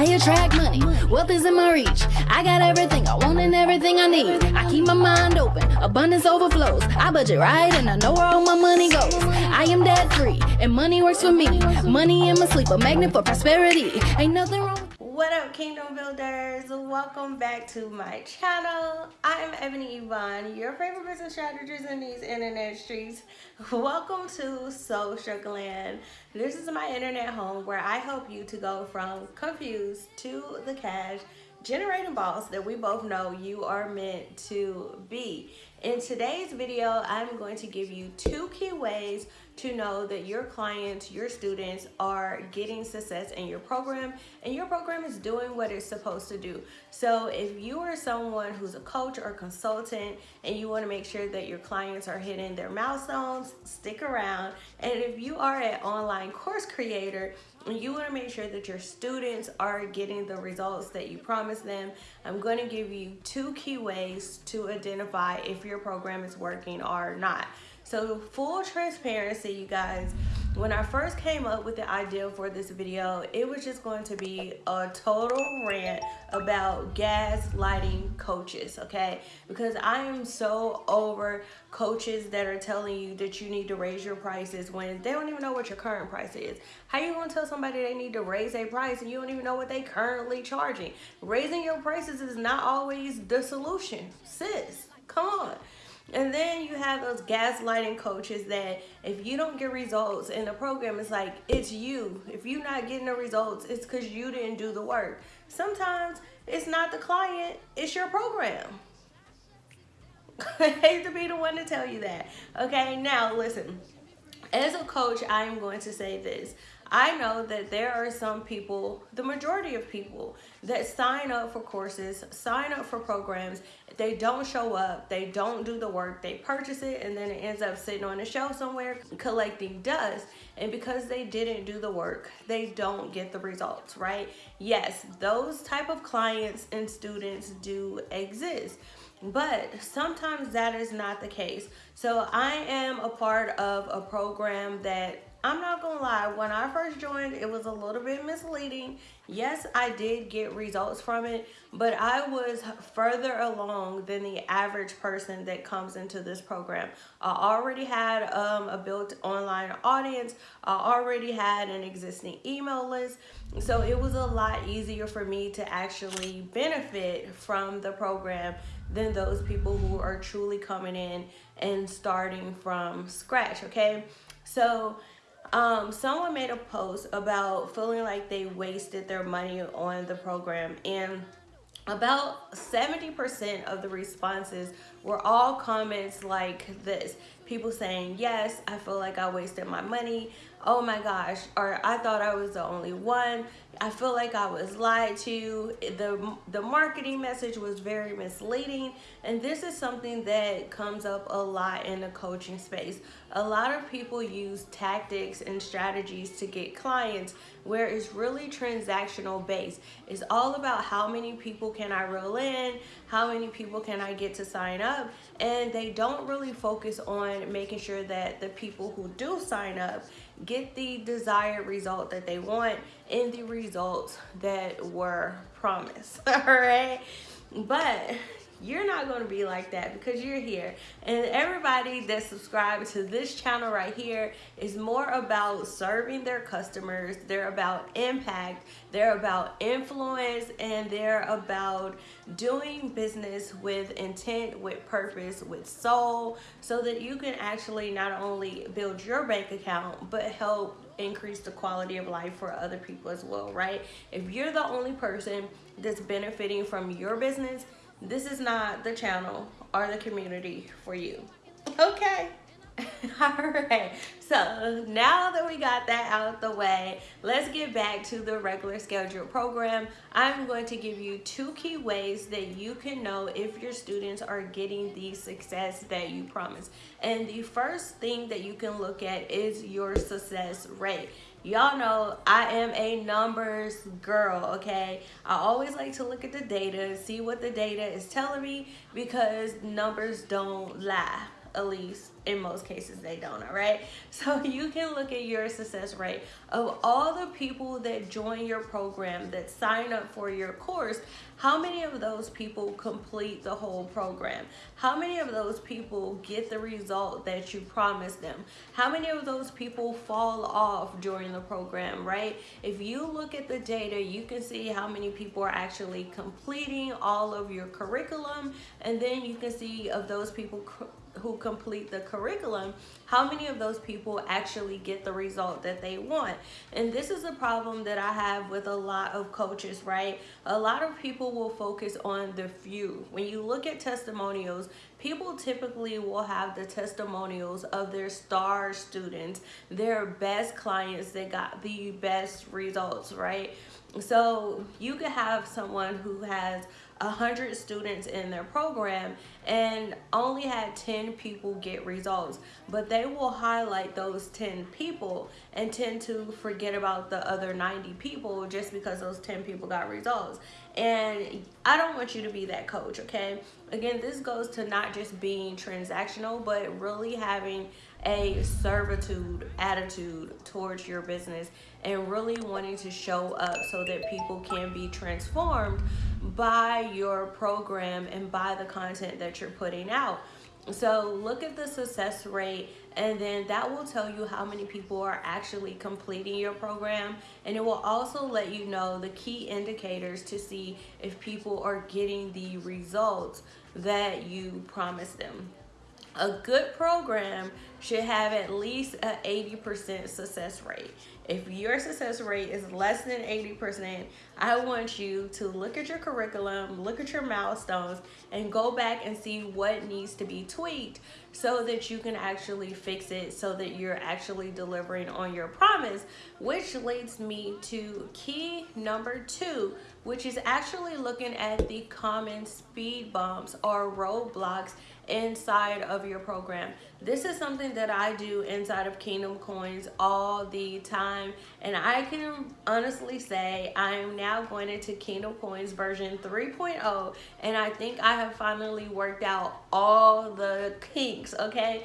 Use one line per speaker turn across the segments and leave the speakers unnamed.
I attract money. Wealth is in my reach. I got everything I want and everything I need. I keep my mind open. Abundance overflows. I budget right and I know where all my money goes. I am debt free and money works for me. Money in my sleep, a magnet for prosperity. Ain't nothing wrong.
What up, Kingdom Builders? Welcome back to my channel. I am Ebony Yvonne, your favorite business strategist in these internet streets. Welcome to Social Land. This is my internet home where I help you to go from confused to the cash generating boss that we both know you are meant to be. In today's video, I'm going to give you two key ways to know that your clients, your students are getting success in your program and your program is doing what it's supposed to do. So if you are someone who's a coach or consultant and you wanna make sure that your clients are hitting their milestones, stick around. And if you are an online course creator, and you want to make sure that your students are getting the results that you promised them, I'm going to give you two key ways to identify if your program is working or not. So full transparency, you guys, when I first came up with the idea for this video, it was just going to be a total rant about gaslighting coaches, okay? Because I am so over coaches that are telling you that you need to raise your prices when they don't even know what your current price is. How you gonna tell somebody they need to raise a price and you don't even know what they currently charging? Raising your prices is not always the solution, sis. Come on. And then you have those gaslighting coaches that if you don't get results in the program, it's like, it's you. If you're not getting the results, it's because you didn't do the work. Sometimes it's not the client, it's your program. I hate to be the one to tell you that. Okay, now listen. As a coach, I am going to say this. I know that there are some people, the majority of people, that sign up for courses, sign up for programs, they don't show up, they don't do the work, they purchase it, and then it ends up sitting on a shelf somewhere collecting dust. And because they didn't do the work, they don't get the results, right? Yes, those type of clients and students do exist but sometimes that is not the case. So I am a part of a program that I'm not gonna lie, when I first joined, it was a little bit misleading. Yes, I did get results from it, but I was further along than the average person that comes into this program. I already had um, a built online audience. I already had an existing email list. So it was a lot easier for me to actually benefit from the program than those people who are truly coming in and starting from scratch, okay? So um, someone made a post about feeling like they wasted their money on the program and about 70% of the responses were all comments like this. People saying, yes, I feel like I wasted my money oh my gosh, or I thought I was the only one. I feel like I was lied to. The, the marketing message was very misleading. And this is something that comes up a lot in the coaching space. A lot of people use tactics and strategies to get clients where it's really transactional based. It's all about how many people can I reel in, how many people can I get to sign up, and they don't really focus on making sure that the people who do sign up get the desired result that they want and the results that were promised all right? But you're not going to be like that because you're here. And everybody that subscribes to this channel right here is more about serving their customers they're about impact they're about influence and they're about doing business with intent with purpose with soul so that you can actually not only build your bank account but help increase the quality of life for other people as well right? If you're the only person that's benefiting from your business this is not the channel or the community for you. Okay. all right so now that we got that out of the way let's get back to the regular scheduled program i'm going to give you two key ways that you can know if your students are getting the success that you promise and the first thing that you can look at is your success rate y'all know I am a numbers girl, okay? I always like to look at the data, see what the data is telling me because numbers don't lie, at least in most cases they don't all right? So you can look at your success rate. Of all the people that join your program that sign up for your course how many of those people complete the whole program? How many of those people get the result that you promised them? How many of those people fall off during the program right? If you look at the data you can see how many people are actually completing all of your curriculum and then you can see of those people who complete the curriculum, how many of those people actually get the result that they want? And this is a problem that I have with a lot of coaches, right? A lot of people will focus on the few. When you look at testimonials, people typically will have the testimonials of their star students, their best clients that got the best results, right? So you could have someone who has 100 students in their program and only had 10 people get results. But they will highlight those 10 people and tend to forget about the other 90 people just because those 10 people got results. And I don't want you to be that coach okay? Again this goes to not just being transactional but really having a servitude attitude towards your business and really wanting to show up so that people can be transformed by your program and by the content that you're putting out. So look at the success rate and then that will tell you how many people are actually completing your program and it will also let you know the key indicators to see if people are getting the results that you promised them. A good program should have at least an 80% success rate. If your success rate is less than 80%, I want you to look at your curriculum, look at your milestones, and go back and see what needs to be tweaked so that you can actually fix it so that you're actually delivering on your promise, which leads me to key number two, which is actually looking at the common speed bumps or roadblocks inside of your program. This is something that I do inside of Kingdom Coins all the time. And I can honestly say I am now going into Kingdom Coins version 3.0. And I think I have finally worked out all the kinks, okay?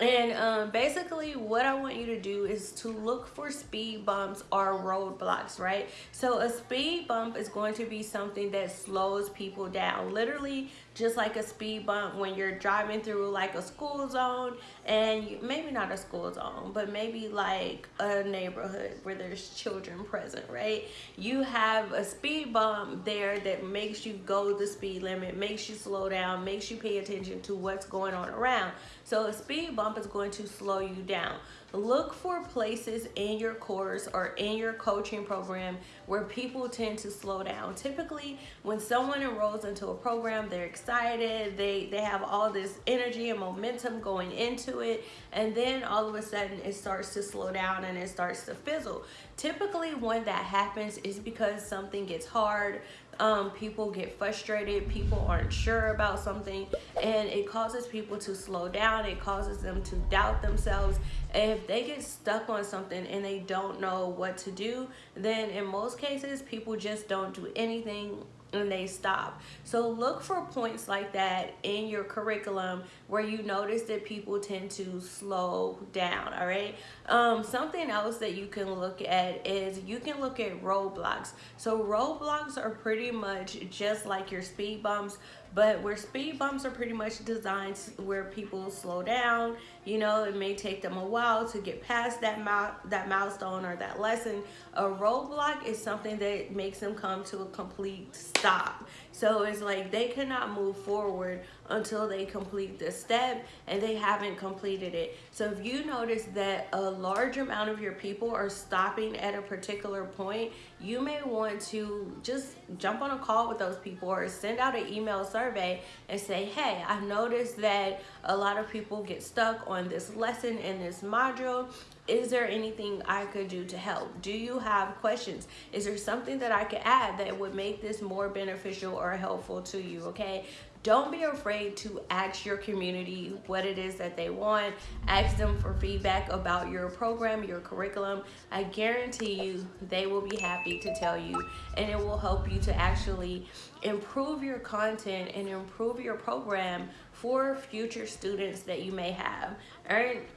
And um, basically what I want you to do is to look for speed bumps or roadblocks, right? So a speed bump is going to be something that slows people down. Literally just like a speed bump when you're driving through like a school zone and you, maybe not a school zone, but maybe like a neighborhood where there's children present, right? You have a speed bump there that makes you go the speed limit, makes you slow down, makes you pay attention to what's going on around. So a speed bump is going to slow you down. Look for places in your course or in your coaching program where people tend to slow down. Typically, when someone enrolls into a program, they're excited, they, they have all this energy and momentum going into it, and then all of a sudden it starts to slow down and it starts to fizzle. Typically, when that happens is because something gets hard, um, people get frustrated, people aren't sure about something, and it causes people to slow down, it causes them to doubt themselves. If they get stuck on something and they don't know what to do, then in most cases, people just don't do anything and they stop. So look for points like that in your curriculum where you notice that people tend to slow down, all right? Um, something else that you can look at is you can look at roadblocks. So roadblocks are pretty much just like your speed bumps, but where speed bumps are pretty much designed where people slow down, you know, it may take them a while to get past that, that milestone or that lesson. A roadblock is something that makes them come to a complete stop. So it's like they cannot move forward until they complete the step and they haven't completed it. So if you notice that a large amount of your people are stopping at a particular point, you may want to just jump on a call with those people or send out an email survey and say, hey, I've noticed that a lot of people get stuck on this lesson in this module is there anything I could do to help? Do you have questions? Is there something that I could add that would make this more beneficial or helpful to you? Okay. Don't be afraid to ask your community what it is that they want. Ask them for feedback about your program, your curriculum. I guarantee you they will be happy to tell you and it will help you to actually improve your content and improve your program for future students that you may have. All right.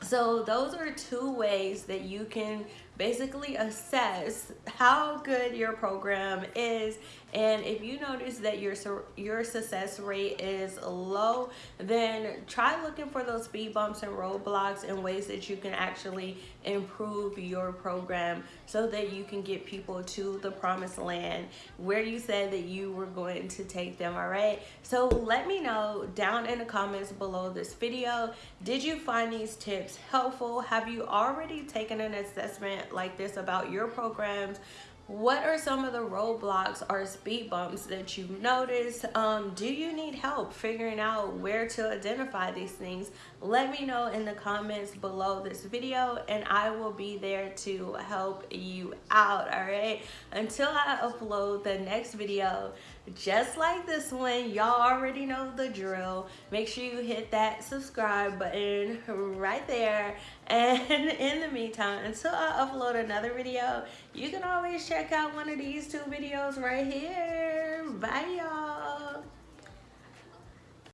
So those are two ways that you can basically assess how good your program is and if you notice that your your success rate is low then try looking for those speed bumps and roadblocks and ways that you can actually improve your program so that you can get people to the promised land where you said that you were going to take them all right? So let me know down in the comments below this video. Did you find these tips helpful? Have you already taken an assessment like this about your programs what are some of the roadblocks or speed bumps that you've noticed um, do you need help figuring out where to identify these things? Let me know in the comments below this video and I will be there to help you out all right until I upload the next video just like this one y'all already know the drill. Make sure you hit that subscribe button right there and in the meantime until I upload another video you can always check out one of these two videos right here. Bye